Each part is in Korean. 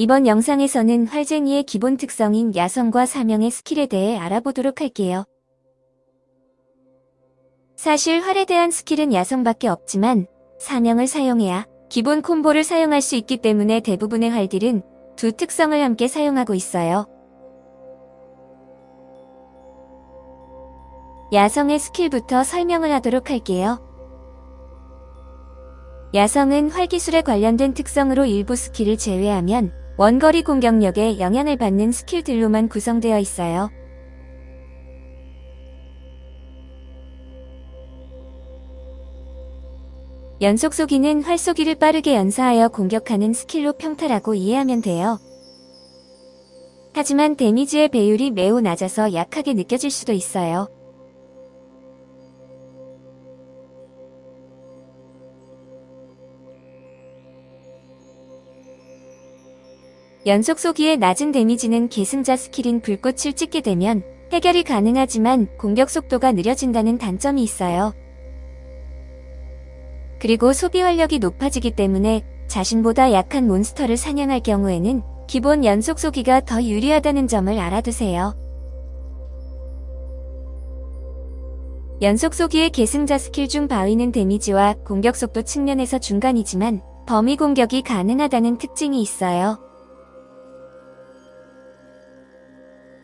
이번 영상에서는 활쟁이의 기본 특성인 야성과 사명의 스킬에 대해 알아보도록 할게요. 사실 활에 대한 스킬은 야성밖에 없지만 사명을 사용해야 기본 콤보를 사용할 수 있기 때문에 대부분의 활들은 두 특성을 함께 사용하고 있어요. 야성의 스킬부터 설명을 하도록 할게요. 야성은 활기술에 관련된 특성으로 일부 스킬을 제외하면 원거리 공격력에 영향을 받는 스킬들로만 구성되어 있어요. 연속 쏘기는 활 쏘기를 빠르게 연사하여 공격하는 스킬로 평타라고 이해하면 돼요. 하지만 데미지의 배율이 매우 낮아서 약하게 느껴질 수도 있어요. 연속 쏘기의 낮은 데미지는 계승자 스킬인 불꽃을 찍게 되면 해결이 가능하지만 공격 속도가 느려진다는 단점이 있어요. 그리고 소비 활력이 높아지기 때문에 자신보다 약한 몬스터를 사냥할 경우에는 기본 연속 쏘기가 더 유리하다는 점을 알아두세요. 연속 쏘기의 계승자 스킬 중 바위는 데미지와 공격 속도 측면에서 중간이지만 범위 공격이 가능하다는 특징이 있어요.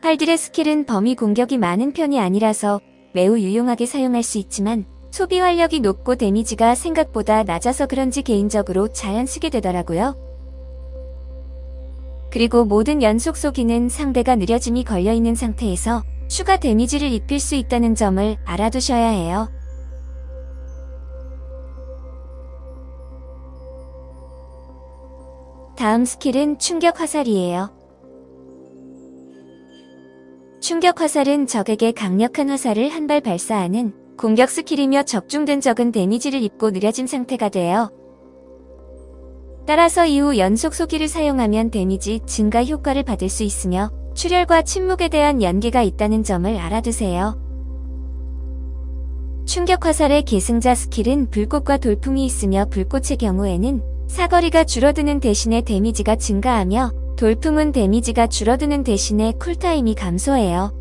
팔들의 스킬은 범위 공격이 많은 편이 아니라서 매우 유용하게 사용할 수 있지만 소비 활력이 높고 데미지가 생각보다 낮아서 그런지 개인적으로 잘안 쓰게 되더라고요. 그리고 모든 연속 쏘기는 상대가 느려짐이 걸려있는 상태에서 추가 데미지를 입힐 수 있다는 점을 알아두셔야 해요. 다음 스킬은 충격 화살이에요. 충격 화살은 적에게 강력한 화살을 한 발 발사하는 공격 스킬이며 적중된 적은 데미지를 입고 느려진 상태가 돼요. 따라서 이후 연속 쏘기를 사용하면 데미지 증가 효과를 받을 수 있으며 출혈과 침묵에 대한 연계가 있다는 점을 알아두세요. 충격 화살의 계승자 스킬은 불꽃과 돌풍이 있으며 불꽃의 경우에는 사거리가 줄어드는 대신에 데미지가 증가하며 돌풍은 데미지가 줄어드는 대신에 쿨타임이 감소해요.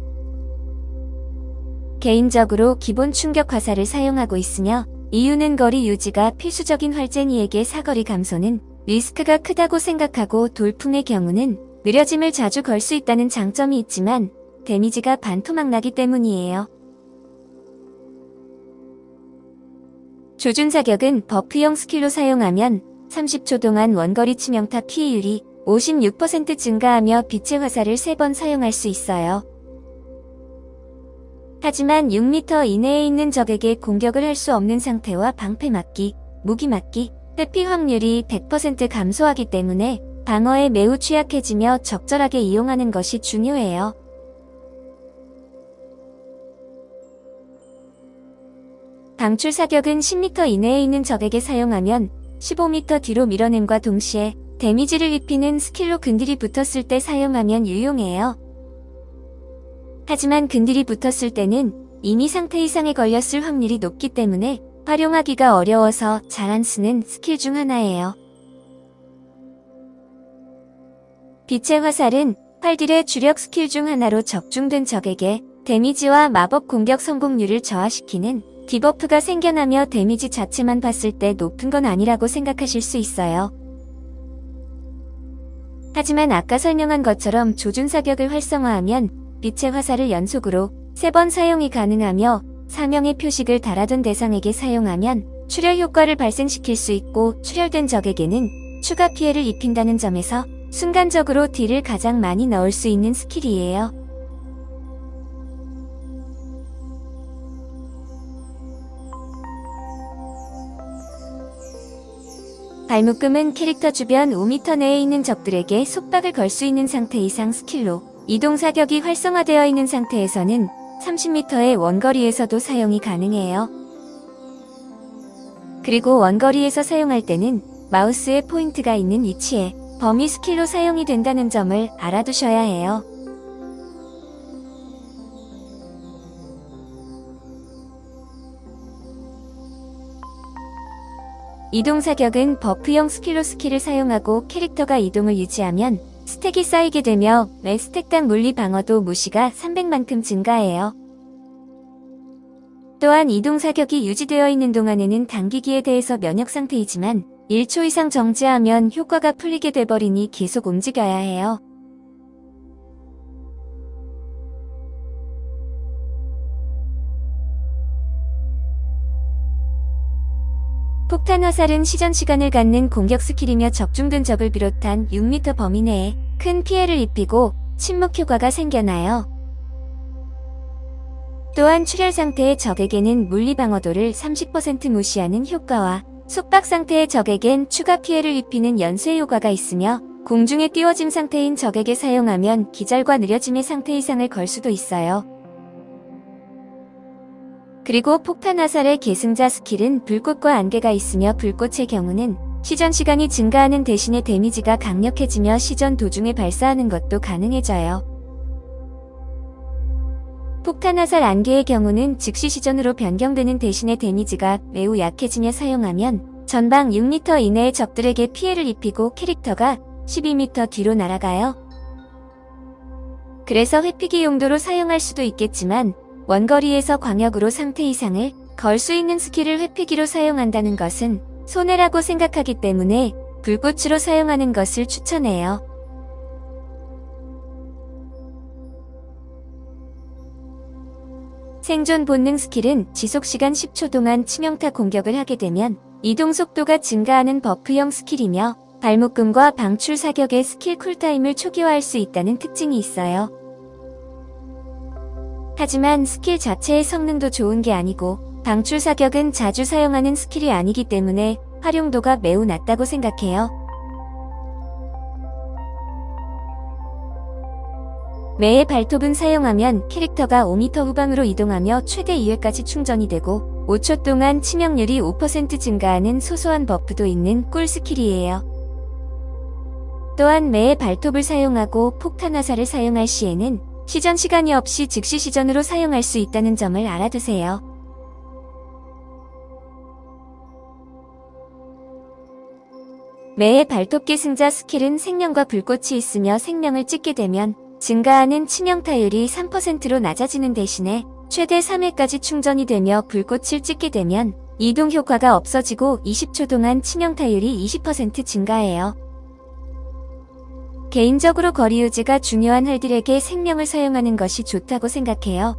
개인적으로 기본 충격 화살을 사용하고 있으며 이유는 거리 유지가 필수적인 활쟁이에게 사거리 감소는 리스크가 크다고 생각하고 돌풍의 경우는 느려짐을 자주 걸 수 있다는 장점이 있지만 데미지가 반토막 나기 때문이에요. 조준 사격은 버프형 스킬로 사용하면 30초 동안 원거리 치명타 피해율이 56% 증가하며 빛의 화살을 3번 사용할 수 있어요. 하지만 6m 이내에 있는 적에게 공격을 할 수 없는 상태와 방패 막기, 무기 막기, 회피 확률이 100% 감소하기 때문에 방어에 매우 취약해지며 적절하게 이용하는 것이 중요해요. 방출 사격은 10m 이내에 있는 적에게 사용하면 15m 뒤로 밀어냄과 동시에 데미지를 입히는 스킬로 근딜이 붙었을 때 사용하면 유용해요. 하지만 근딜이 붙었을 때는 이미 상태 이상에 걸렸을 확률이 높기 때문에 활용하기가 어려워서 잘 안 쓰는 스킬 중 하나예요. 빛의 화살은 활딜의 주력 스킬 중 하나로 적중된 적에게 데미지와 마법 공격 성공률을 저하시키는 디버프가 생겨나며 데미지 자체만 봤을 때 높은 건 아니라고 생각하실 수 있어요. 하지만 아까 설명한 것처럼 조준 사격을 활성화하면 빛의 화살을 연속으로 3번 사용이 가능하며 사명의 표식을 달아둔 대상에게 사용하면 출혈 효과를 발생시킬 수 있고 출혈된 적에게는 추가 피해를 입힌다는 점에서 순간적으로 딜을 가장 많이 넣을 수 있는 스킬이에요. 발묶음은 캐릭터 주변 5m 내에 있는 적들에게 속박을 걸 수 있는 상태 이상 스킬로 이동 사격이 활성화되어 있는 상태에서는 30m의 원거리에서도 사용이 가능해요. 그리고 원거리에서 사용할 때는 마우스의 포인트가 있는 위치에 범위 스킬로 사용이 된다는 점을 알아두셔야 해요. 이동 사격은 버프형 스킬로 스킬을 사용하고 캐릭터가 이동을 유지하면 스택이 쌓이게 되며 매 스택당 물리 방어도 무시가 300만큼 증가해요. 또한 이동 사격이 유지되어 있는 동안에는 당기기에 대해서 면역 상태이지만 1초 이상 정지하면 효과가 풀리게 돼버리니 계속 움직여야 해요. 폭탄 화살은 시전 시간을 갖는 공격 스킬이며 적중된 적을 비롯한 6m 범위 내에 큰 피해를 입히고 침묵 효과가 생겨나요. 또한 출혈 상태의 적에게는 물리 방어도를 30% 무시하는 효과와 속박 상태의 적에겐 추가 피해를 입히는 연쇄 효과가 있으며 공중에 띄워짐 상태인 적에게 사용하면 기절과 느려짐의 상태 이상을 걸 수도 있어요. 그리고 폭탄 화살의 계승자 스킬은 불꽃과 안개가 있으며 불꽃의 경우는 시전 시간이 증가하는 대신에 데미지가 강력해지며 시전 도중에 발사하는 것도 가능해져요. 폭탄 화살 안개의 경우는 즉시 시전으로 변경되는 대신에 데미지가 매우 약해지며 사용하면 전방 6m 이내의 적들에게 피해를 입히고 캐릭터가 12m 뒤로 날아가요. 그래서 회피기 용도로 사용할 수도 있겠지만 원거리에서 광역으로 상태 이상을 걸 수 있는 스킬을 회피기로 사용한다는 것은 손해라고 생각하기 때문에 불꽃으로 사용하는 것을 추천해요. 생존 본능 스킬은 지속시간 10초 동안 치명타 공격을 하게 되면 이동 속도가 증가하는 버프형 스킬이며 발묶음과 방출 사격의 스킬 쿨타임을 초기화할 수 있다는 특징이 있어요. 하지만 스킬 자체의 성능도 좋은 게 아니고 방출 사격은 자주 사용하는 스킬이 아니기 때문에 활용도가 매우 낮다고 생각해요. 매의 발톱은 사용하면 캐릭터가 5m 후방으로 이동하며 최대 2회까지 충전이 되고 5초 동안 치명률이 5% 증가하는 소소한 버프도 있는 꿀 스킬이에요. 또한 매의 발톱을 사용하고 폭탄 화살을 사용할 시에는 시전 시간이 없이 즉시 시전으로 사용할 수 있다는 점을 알아두세요. 매의 발톱기 승자 스킬은 생명과 불꽃이 있으며 생명을 찍게 되면 증가하는 치명타율이 3%로 낮아지는 대신에 최대 3회까지 충전이 되며 불꽃을 찍게 되면 이동 효과가 없어지고 20초 동안 치명타율이 20% 증가해요. 개인적으로 거리 유지가 중요한 활들에게 생명을 사용하는 것이 좋다고 생각해요.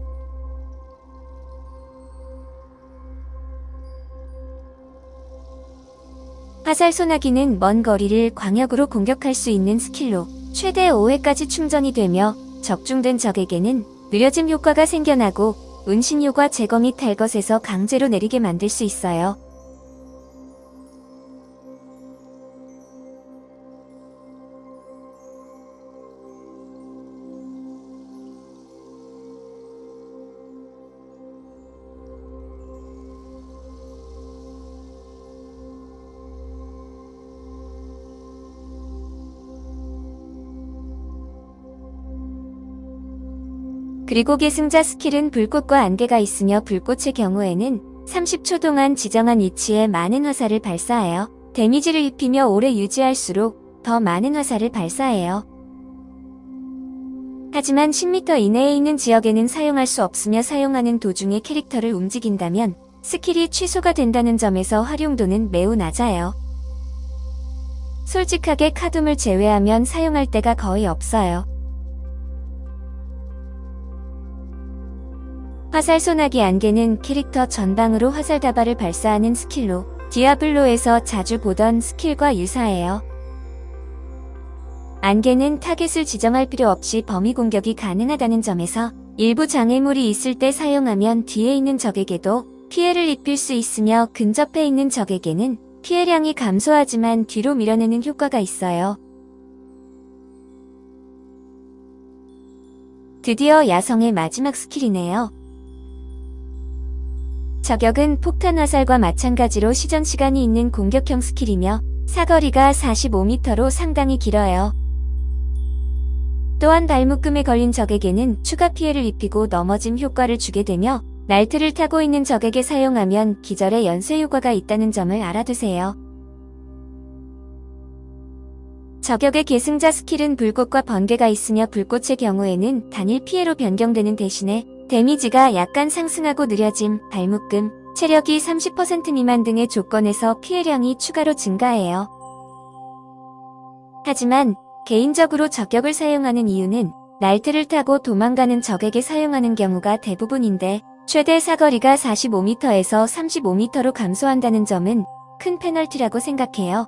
화살 소나기는 먼 거리를 광역으로 공격할 수 있는 스킬로 최대 5회까지 충전이 되며 적중된 적에게는 느려짐 효과가 생겨나고 운신효과 제거 및 탈것에서 강제로 내리게 만들 수 있어요. 그리고 계승자 스킬은 불꽃과 안개가 있으며 불꽃의 경우에는 30초 동안 지정한 위치에 많은 화살을 발사하여 데미지를 입히며 오래 유지할수록 더 많은 화살을 발사해요. 하지만 10m 이내에 있는 지역에는 사용할 수 없으며 사용하는 도중에 캐릭터를 움직인다면 스킬이 취소가 된다는 점에서 활용도는 매우 낮아요. 솔직하게 카둠을 제외하면 사용할 때가 거의 없어요. 화살 소나기 안개는 캐릭터 전방으로 화살 다발을 발사하는 스킬로 디아블로에서 자주 보던 스킬과 유사해요. 안개는 타겟을 지정할 필요 없이 범위 공격이 가능하다는 점에서 일부 장애물이 있을 때 사용하면 뒤에 있는 적에게도 피해를 입힐 수 있으며 근접해 있는 적에게는 피해량이 감소하지만 뒤로 밀어내는 효과가 있어요. 드디어 야성의 마지막 스킬이네요. 저격은 폭탄 화살과 마찬가지로 시전 시간이 있는 공격형 스킬이며 사거리가 45m로 상당히 길어요. 또한 발묶음에 걸린 적에게는 추가 피해를 입히고 넘어짐 효과를 주게 되며 날트를 타고 있는 적에게 사용하면 기절의 연쇄 효과가 있다는 점을 알아두세요. 저격의 계승자 스킬은 불꽃과 번개가 있으며 불꽃의 경우에는 단일 피해로 변경되는 대신에 데미지가 약간 상승하고 느려짐, 발묶음, 체력이 30% 미만 등의 조건에서 피해량이 추가로 증가해요. 하지만 개인적으로 저격을 사용하는 이유는 날트를 타고 도망가는 적에게 사용하는 경우가 대부분인데 최대 사거리가 45m에서 35m로 감소한다는 점은 큰 페널티라고 생각해요.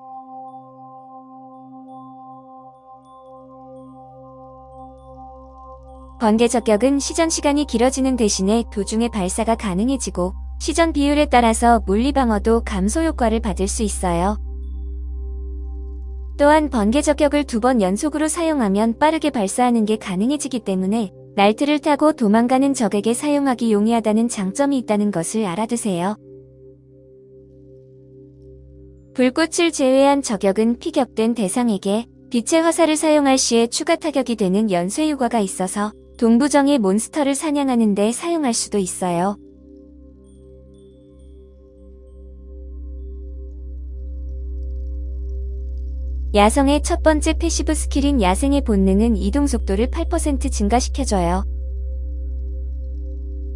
번개 저격은 시전 시간이 길어지는 대신에 도중에 발사가 가능해지고 시전 비율에 따라서 물리 방어도 감소 효과를 받을 수 있어요. 또한 번개 저격을 두 번 연속으로 사용하면 빠르게 발사하는 게 가능해지기 때문에 날트를 타고 도망가는 적에게 사용하기 용이하다는 장점이 있다는 것을 알아두세요. 불꽃을 제외한 저격은 피격된 대상에게 빛의 화살을 사용할 시에 추가 타격이 되는 연쇄 효과가 있어서 동부정의 몬스터를 사냥하는 데 사용할 수도 있어요. 야성의 첫 번째 패시브 스킬인 야생의 본능은 이동 속도를 8% 증가시켜줘요.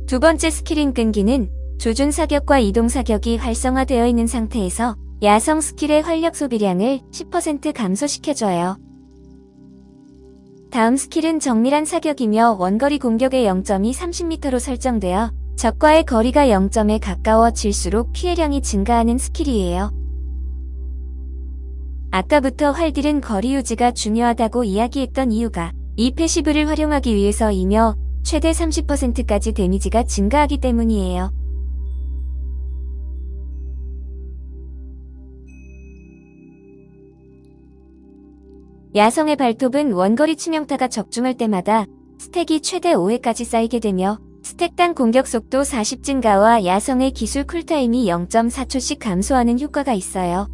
두 번째 스킬인 끈기는 조준 사격과 이동 사격이 활성화되어 있는 상태에서 야성 스킬의 활력 소비량을 10% 감소시켜줘요. 다음 스킬은 정밀한 사격이며 원거리 공격의 0점이 30m로 설정되어 적과의 거리가 0점에 가까워질수록 피해량이 증가하는 스킬이에요. 아까부터 활딜은 거리 유지가 중요하다고 이야기했던 이유가 이 패시브를 활용하기 위해서이며 최대 30%까지 데미지가 증가하기 때문이에요. 야성의 발톱은 원거리 치명타가 적중할 때마다 스택이 최대 5회까지 쌓이게 되며 스택당 공격 속도 40 증가와 야성의 기술 쿨타임이 0.4초씩 감소하는 효과가 있어요.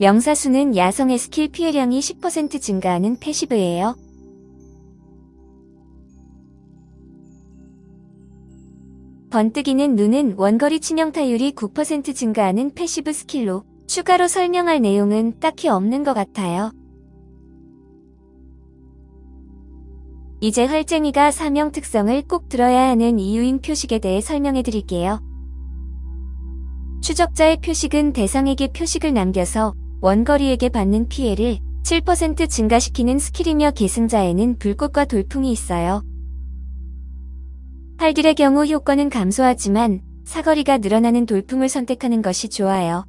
명사수는 야성의 스킬 피해량이 10% 증가하는 패시브예요. 번뜩이는 눈은 원거리 치명타율이 9% 증가하는 패시브 스킬로 추가로 설명할 내용은 딱히 없는 것 같아요. 이제 활쟁이가 사명 특성을 꼭 들어야 하는 이유인 표식에 대해 설명해 드릴게요. 추적자의 표식은 대상에게 표식을 남겨서 원거리에게 받는 피해를 7% 증가시키는 스킬이며 계승자에는 불꽃과 돌풍이 있어요. 활딜의 경우 효과는 감소하지만 사거리가 늘어나는 돌풍을 선택하는 것이 좋아요.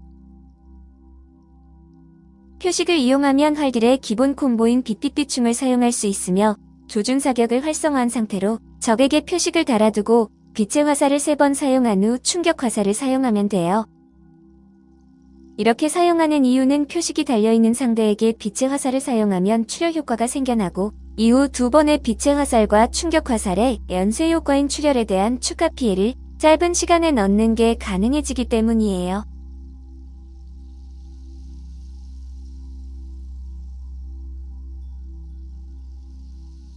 표식을 이용하면 활딜의 기본 콤보인 빛빛빛충을 사용할 수 있으며 조준 사격을 활성화한 상태로 적에게 표식을 달아두고 빛의 화살을 3번 사용한 후 충격 화살을 사용하면 돼요. 이렇게 사용하는 이유는 표식이 달려있는 상대에게 빛의 화살을 사용하면 출혈 효과가 생겨나고 이후 두 번의 빛의 화살과 충격 화살의 연쇄 효과인 출혈에 대한 추가 피해를 짧은 시간에 넣는 게 가능해지기 때문이에요.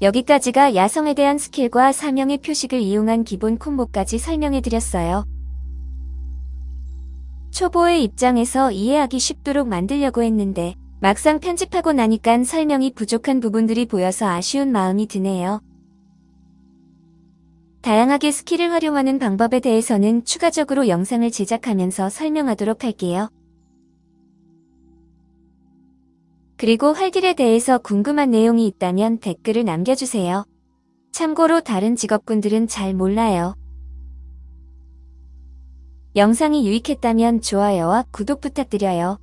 여기까지가 야성에 대한 스킬과 사명의 표식을 이용한 기본 콤보까지 설명해드렸어요. 초보의 입장에서 이해하기 쉽도록 만들려고 했는데 막상 편집하고 나니깐 설명이 부족한 부분들이 보여서 아쉬운 마음이 드네요. 다양하게 스킬을 활용하는 방법에 대해서는 추가적으로 영상을 제작하면서 설명하도록 할게요. 그리고 활딜에 대해서 궁금한 내용이 있다면 댓글을 남겨주세요. 참고로 다른 직업군들은 잘 몰라요. 영상이 유익했다면 좋아요와 구독 부탁드려요.